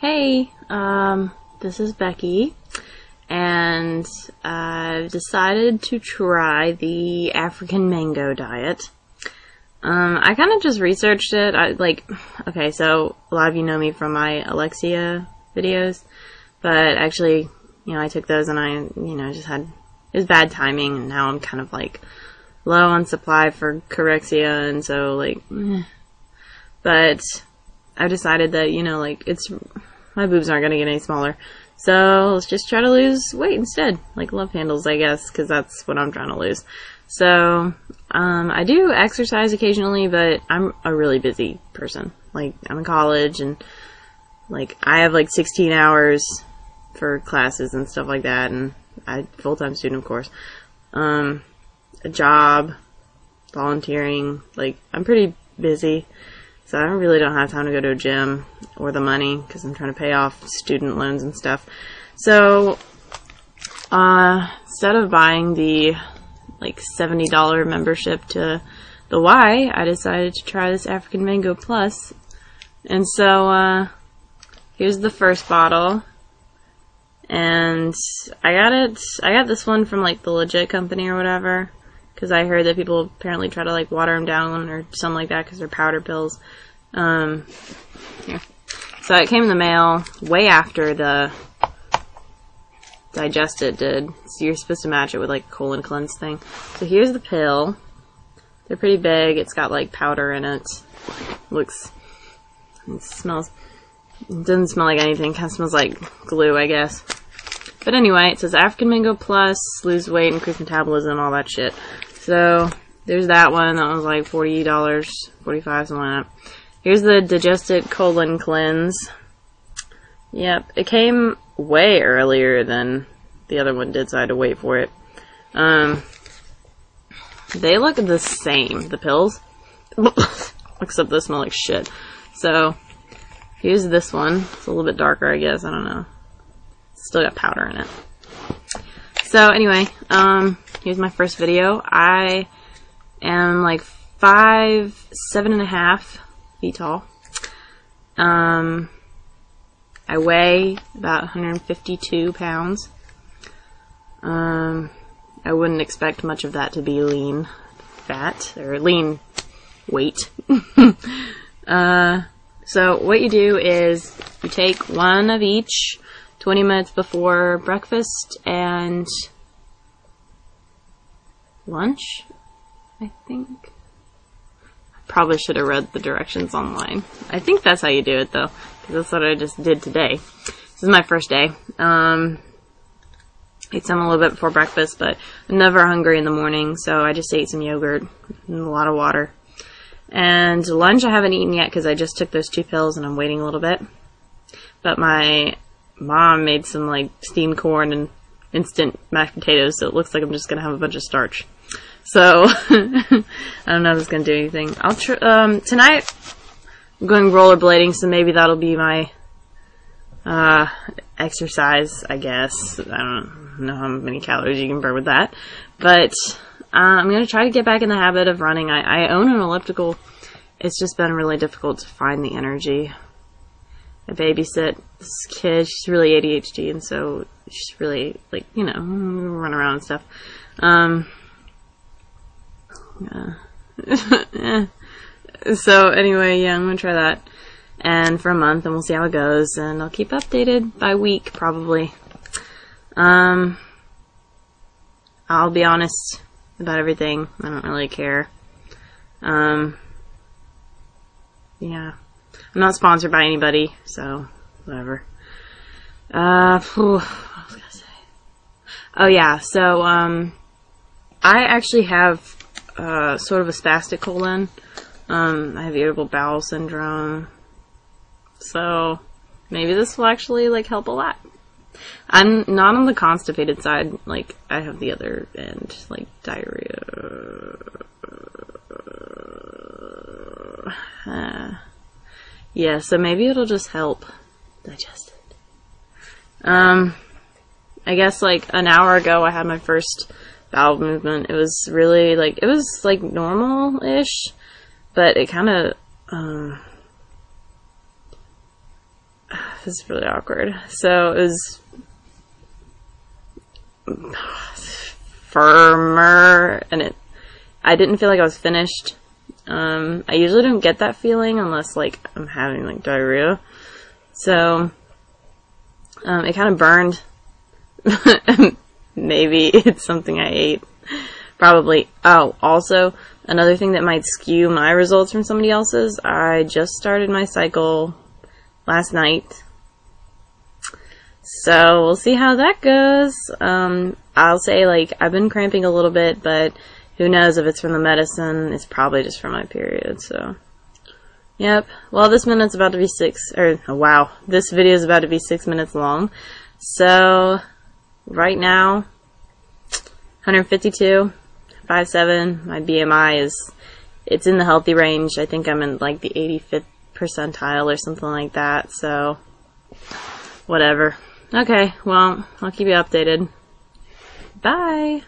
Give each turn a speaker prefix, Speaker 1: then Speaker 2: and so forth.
Speaker 1: Hey, um, this is Becky, and I've decided to try the African mango diet. Um, I kind of just researched it. I like, okay, so a lot of you know me from my Alexia videos, but actually, you know, I took those and I, you know, just had it was bad timing, and now I'm kind of like low on supply for Corexia, and so like, but I decided that you know, like it's my boobs aren't gonna get any smaller, so let's just try to lose weight instead, like love handles, I guess, because that's what I'm trying to lose. So um, I do exercise occasionally, but I'm a really busy person. Like I'm in college, and like I have like 16 hours for classes and stuff like that, and I full time student, of course. Um, a job, volunteering. Like I'm pretty busy, so I really don't have time to go to a gym or the money because I'm trying to pay off student loans and stuff. So uh, instead of buying the like $70 membership to the Y, I decided to try this African Mango Plus. And so, uh, here's the first bottle. And I got it, I got this one from like the legit company or whatever. Cause I heard that people apparently try to like water them down or something like that cause they're powder pills. Um, here. So it came in the mail way after the DigestIt did. So you're supposed to match it with like colon cleanse thing. So here's the pill. They're pretty big. It's got like powder in it. Looks, it smells, it doesn't smell like anything. Kind of smells like glue, I guess. But anyway, it says African Mango Plus, lose weight, increase metabolism, all that shit. So there's that one. That was like $40, 45 something like that. Here's the DigestIt Colon Cleanse. Yep, it came way earlier than the other one did, so I had to wait for it. Um, they look the same, the pills, except they smell like shit. So, here's this one. It's a little bit darker, I guess. I don't know. Still got powder in it. So, anyway, um, here's my first video. I am like five, seven and a half feet tall. Um, I weigh about 152 pounds. Um, I wouldn't expect much of that to be lean fat or lean weight. uh, so what you do is you take one of each 20 minutes before breakfast and lunch, I think. I probably should have read the directions online. I think that's how you do it though because that's what I just did today. This is my first day. Um, ate some a little bit before breakfast, but I'm never hungry in the morning, so I just ate some yogurt and a lot of water. And lunch I haven't eaten yet because I just took those two pills and I'm waiting a little bit. But my mom made some like steamed corn and instant mashed potatoes, so it looks like I'm just gonna have a bunch of starch. So I don't know if it's gonna do anything. I'll try. Um, tonight I'm going rollerblading, so maybe that'll be my uh, exercise, I guess. I don't know how many calories you can burn with that. But uh, I'm going to try to get back in the habit of running. I, I own an elliptical. It's just been really difficult to find the energy. I babysit this kid. She's really ADHD, and so she's really, like, you know, run around and stuff. Um, yeah. So anyway, yeah, I'm gonna try that. And for a month, and we'll see how it goes. And I'll keep updated by week, probably. Um, I'll be honest about everything. I don't really care. Um, yeah. I'm not sponsored by anybody, so whatever. Uh, whew, what was I gonna say? Oh yeah, so um, I actually have uh, sort of a spastic colon. Um, I have irritable bowel syndrome. So maybe this will actually like help a lot. I'm not on the constipated side, like I have the other end, like diarrhea. Yeah, so maybe it'll just help digest it. Um, I guess like an hour ago I had my first bowel movement. It was really like, it was like normal-ish but it kind of um, this is really awkward. So it was firmer, and it. I didn't feel like I was finished. Um, I usually don't get that feeling unless like I'm having like diarrhea. So um, it kind of burned. Maybe it's something I ate. Probably. Oh, also another thing that might skew my results from somebody else's. I just started my cycle last night. So we'll see how that goes. Um, I'll say like I've been cramping a little bit, but who knows if it's from the medicine? It's probably just from my period. So, yep. Well, this minute's about to be six. Or oh, wow, this video is about to be six minutes long. So, right now, 152, 57. My BMI is it's in the healthy range. I think I'm in like the 85th percentile or something like that. So, whatever. Okay, well, I'll keep you updated. Bye!